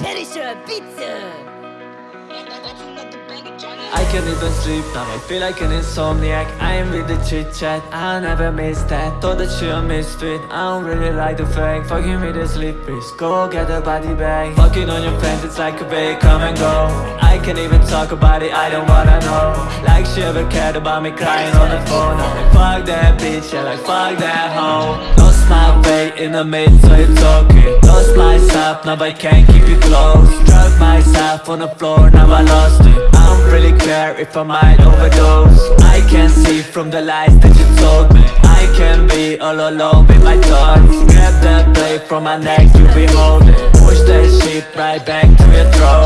Pizza! I can't even sleep now, I feel like an insomniac. I am with the chit chat, I never miss that. Thought that you're a misfit, I don't really like the fake Fucking with the slippers, go get a body bag. Fucking on your friends, it's like a bait, come and go. I can't even talk about it, I don't wanna know. Like she ever cared about me crying on the phone. I'm like fuck that bitch, yeah like fuck that hoe. Lost my way in the mid, so it's okay Lost myself, now I can't keep you close. Drug myself on the floor, now I lost it. I don't really care if I might overdose. I can see from the lies that you told me. I can be all alone with my thoughts. Grab that blade from my neck, you be holding. Push that shit right back to your throat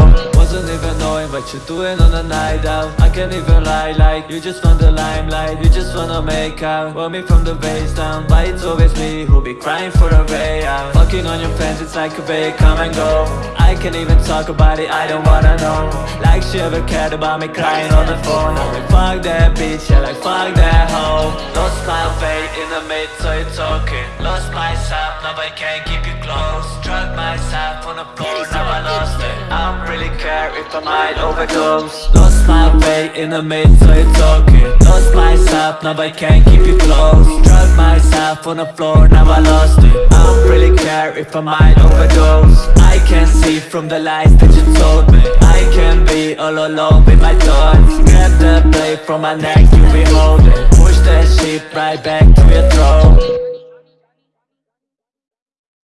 what you're doing on the night out. I can't even lie like You just want the limelight. You just wanna make out. Want me from the base down. But it's always me who'll be crying for a way out? Fucking on your friends, it's like a way come and go. I can't even talk about it, I don't wanna know. Like she ever cared about me crying on the phone? I'm like fuck that bitch, yeah like fuck that hoe. Lost my way in the mid so it's okay Lost myself, now I can't keep you close. Drug myself on the floor, now I lost it. I don't really might overdose Lost my way in the mid so it's okay Lost myself, now I can't keep you close. Drug myself on the floor, now I lost it. I don't really care if I might overdose. I can see from the lies that you told me. I can be all alone with my thoughts. Grab the blade from my neck, you be holding. Push that shit right back to your throat